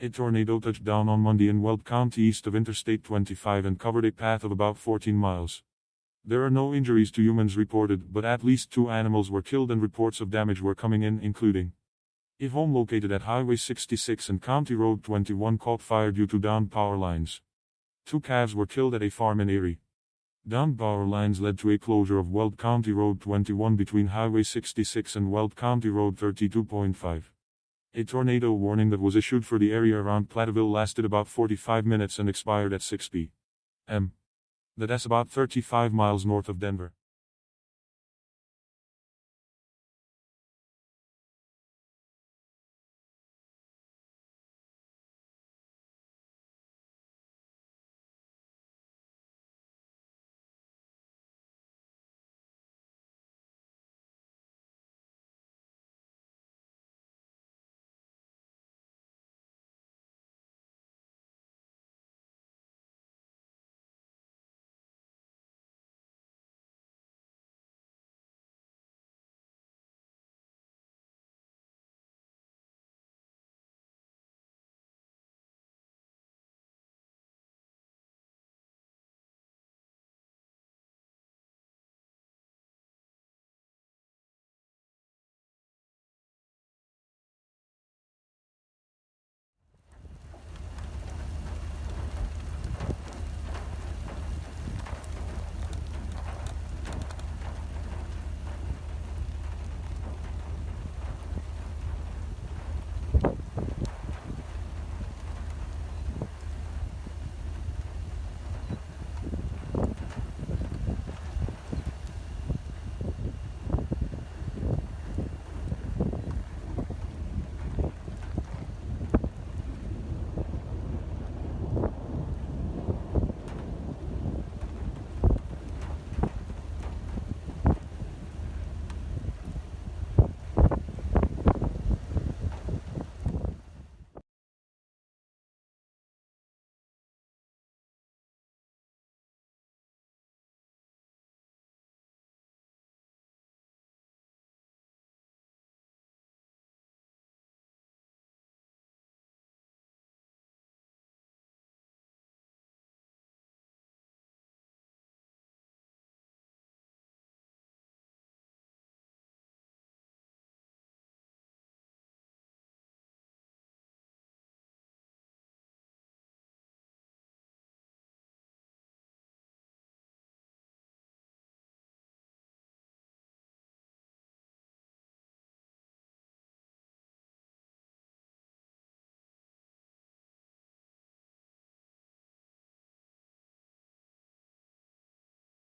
A tornado touched down on Monday in Weld County east of Interstate 25 and covered a path of about 14 miles. There are no injuries to humans reported, but at least two animals were killed and reports of damage were coming in, including a home located at Highway 66 and County Road 21 caught fire due to downed power lines. Two calves were killed at a farm in Erie. Downed power lines led to a closure of Weld County Road 21 between Highway 66 and Weld County Road 32.5. A tornado warning that was issued for the area around Platteville lasted about 45 minutes and expired at 6 p.m. That's about 35 miles north of Denver.